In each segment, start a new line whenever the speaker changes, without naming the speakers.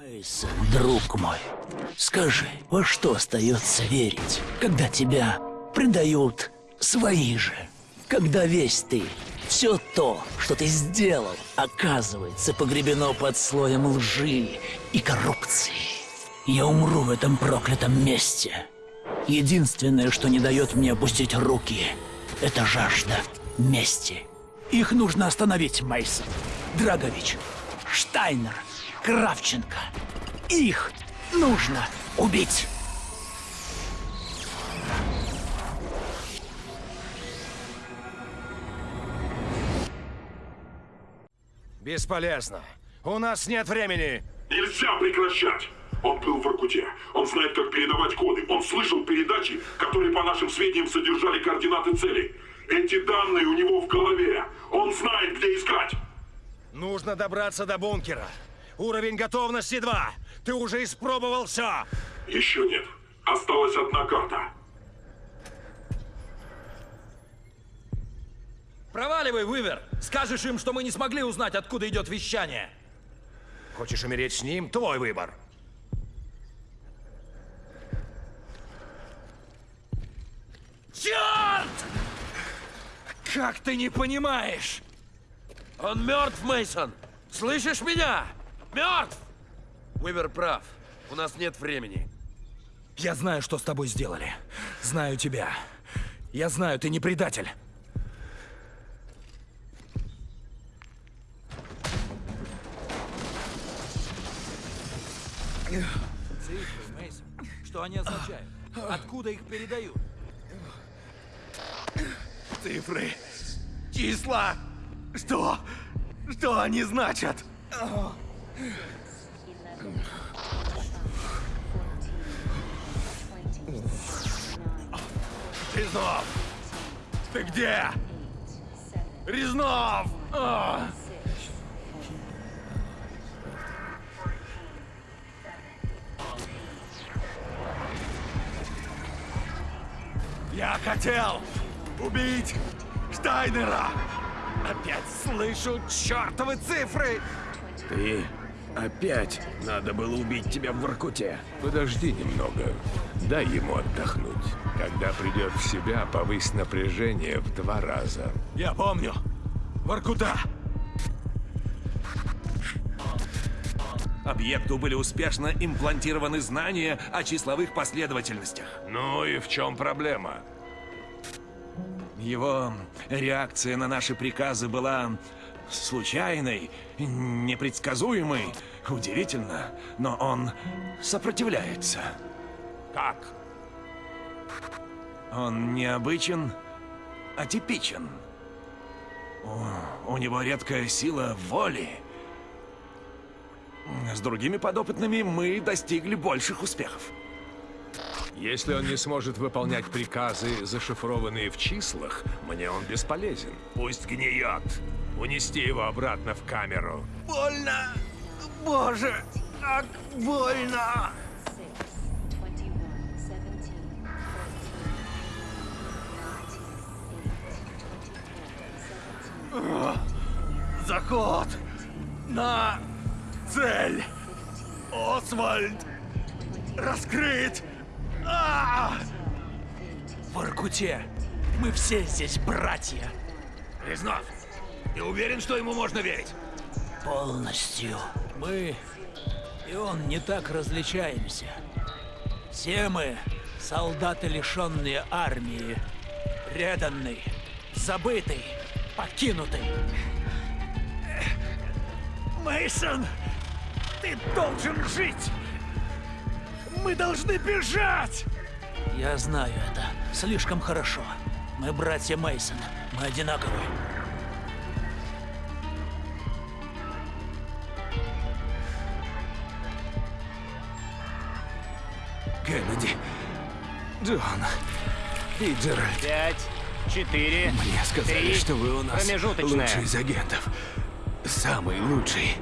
Мейсон, друг мой, скажи, во что остается верить, когда тебя предают свои же? Когда весь ты, все то, что ты сделал, оказывается погребено под слоем лжи и коррупции. Я умру в этом проклятом месте. Единственное, что не дает мне опустить руки, это жажда мести. Их нужно остановить, Мейсон. Драгович, Штайнер, Кравченко. Их нужно убить.
Бесполезно. У нас нет времени.
Нельзя прекращать! Он был в Иркуте. Он знает, как передавать коды. Он слышал передачи, которые, по нашим сведениям, содержали координаты цели. Эти данные у него в голове. Он знает, где искать.
Нужно добраться до бункера. Уровень готовности 2. Ты уже испробовал все.
Еще нет. Осталась одна карта.
Проваливай, Вывер! Скажешь им, что мы не смогли узнать, откуда идет вещание.
Хочешь умереть с ним? Твой выбор.
Черт! Как ты не понимаешь? Он мертв, Мейсон. Слышишь меня? Мертв!
Уивер прав. У нас нет времени.
Я знаю, что с тобой сделали. Знаю тебя. Я знаю, ты не предатель. Цифры, Мейсон. Что они означают? Откуда их передают?
Цифры. Числа. Что? Что они значат? Резнов! Ты где? Резнов! А! Я хотел убить Штайнера! Опять слышу чертовы цифры!
Ты опять надо было убить тебя в Воркуте. Подожди немного. Дай ему отдохнуть. Когда придет в себя, повысь напряжение в два раза.
Я помню. Воркута!
Объекту были успешно имплантированы знания о числовых последовательностях.
Ну и в чем проблема?
Его реакция на наши приказы была случайной, непредсказуемой. Удивительно, но он сопротивляется.
Как?
Он необычен, атипичен. У, у него редкая сила воли. С другими подопытными мы достигли больших успехов.
Если он не сможет выполнять приказы, зашифрованные в числах, мне он бесполезен. Пусть гниет. Унести его обратно в камеру.
Больно! Боже, как больно! Заход на цель! Освальд! Раскрыт! А!
В Иркуте мы все здесь братья.
Резнов, ты уверен, что ему можно верить?
Полностью. Мы и он не так различаемся. Все мы солдаты, лишенные армии, преданный, забытый, покинутый.
Мейсон, ты должен жить! Мы должны бежать!
Я знаю это слишком хорошо. Мы братья Мейсон. Мы одинаковые.
Кеннеди, Джон и Джеральд.
Пять, четыре,
Мне сказали,
три,
что вы у нас лучший из агентов. Самый лучший.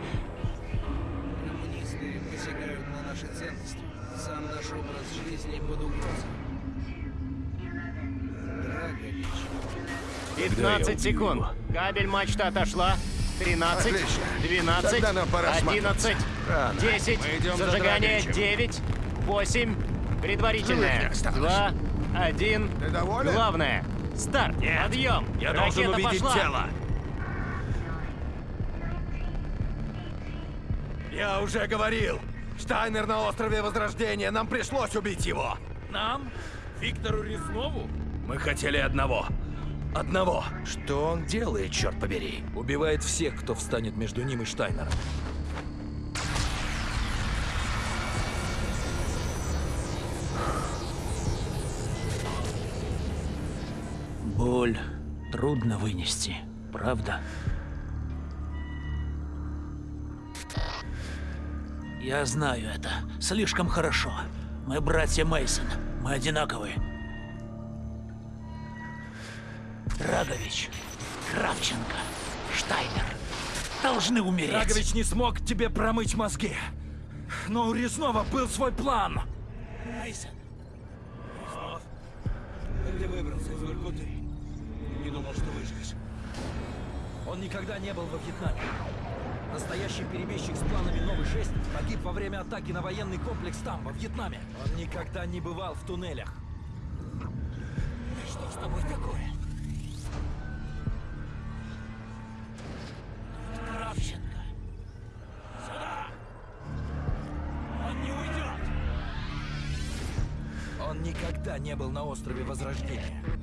Коммунисты посягают на наши ценности. Сам наш образ жизни под угрозой. Драгович.
15 секунд. Кабель мачта отошла. 13,
Отлично.
12,
Тогда нам пора
11,
сматываться.
Рано.
10.
Мы идем за
Зажигание.
Драгичем.
9. 8. Предварительное.
Живых не
2. 1.
Ты доволен?
Главное. Старт. Подъем.
Я
Ракета
должен увидеть
пошла.
тело.
Я уже говорил! Штайнер на острове Возрождения, нам пришлось убить его!
Нам? Виктору Резнову?
Мы хотели одного. Одного.
Что он делает, черт побери?
Убивает всех, кто встанет между ним и Штайнером.
Боль трудно вынести, правда? Я знаю это слишком хорошо. Мы братья Мейсон. Мы одинаковые. Драгович, Кравченко, Штайнер должны умереть.
Драгович не смог тебе промыть мозги. Но у Резнова был свой план.
Мейсон,
Ты выбрался из Воркуты. Не думал, что выживешь. Он никогда не был во Вьетнаме. Настоящий перебежчик с планами Новый 6 погиб во время атаки на военный комплекс там, во Вьетнаме. Он никогда не бывал в туннелях.
что с тобой такое? Кравченко. Сюда! Он не уйдет!
Он никогда не был на острове Возрождения.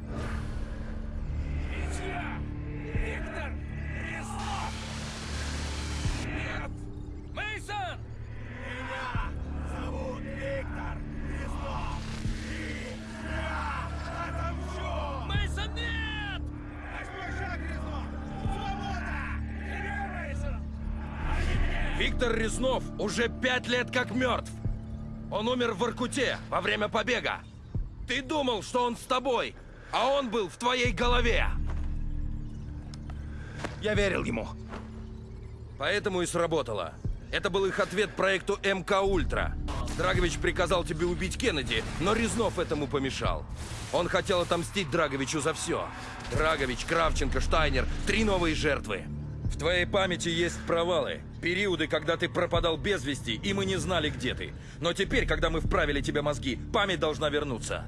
Виктор Резнов
уже пять лет как мертв. Он умер в Воркуте во время побега. Ты думал, что он с тобой, а он был в твоей голове. Я верил ему. Поэтому и сработало. Это был их ответ проекту МК Ультра. Драгович приказал тебе убить Кеннеди, но Резнов этому помешал. Он хотел отомстить Драговичу за все. Драгович, Кравченко, Штайнер — три новые жертвы. В твоей памяти есть провалы, периоды, когда ты пропадал без вести, и мы не знали, где ты. Но теперь, когда мы вправили тебе мозги, память должна вернуться.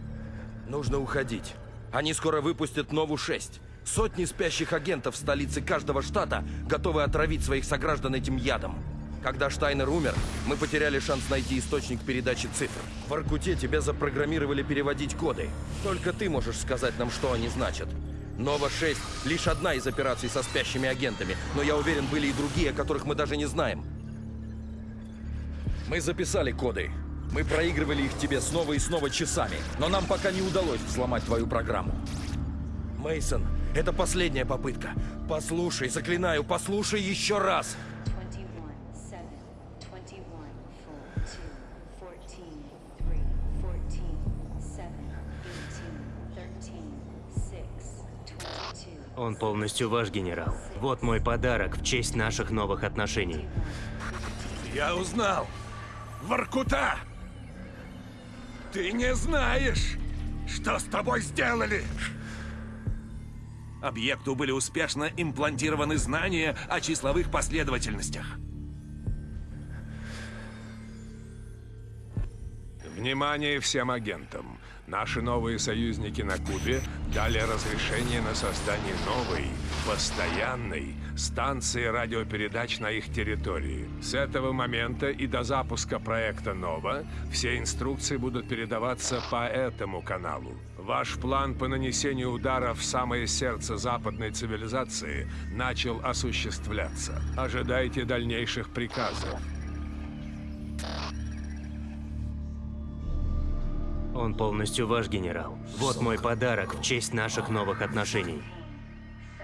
Нужно уходить. Они скоро выпустят новую 6. Сотни спящих агентов в столице каждого штата готовы отравить своих сограждан этим ядом. Когда Штайнер умер, мы потеряли шанс найти источник передачи цифр. В Аркуте тебя запрограммировали переводить коды. Только ты можешь сказать нам, что они значат. Нова-6 — лишь одна из операций со спящими агентами, но я уверен, были и другие, о которых мы даже не знаем. Мы записали коды. Мы проигрывали их тебе снова и снова часами, но нам пока не удалось взломать твою программу. Мейсон, это последняя попытка. Послушай, заклинаю, послушай еще раз.
Он полностью ваш генерал. Вот мой подарок в честь наших новых отношений.
Я узнал. Воркута! Ты не знаешь, что с тобой сделали?
Объекту были успешно имплантированы знания о числовых последовательностях.
Внимание всем агентам. Наши новые союзники на Кубе дали разрешение на создание новой, постоянной станции радиопередач на их территории. С этого момента и до запуска проекта «Нова» все инструкции будут передаваться по этому каналу. Ваш план по нанесению удара в самое сердце западной цивилизации начал осуществляться. Ожидайте дальнейших приказов.
Он полностью ваш генерал. Вот мой подарок в честь наших новых отношений.
7,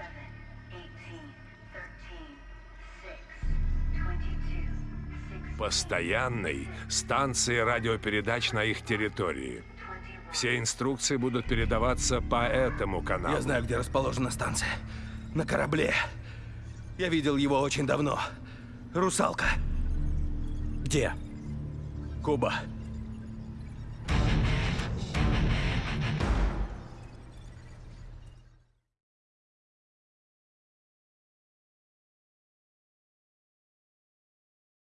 18, 13, 6, 22, 6,
постоянной станции радиопередач на их территории. Все инструкции будут передаваться по этому каналу.
Я знаю, где расположена станция. На корабле. Я видел его очень давно. Русалка. Где? Куба.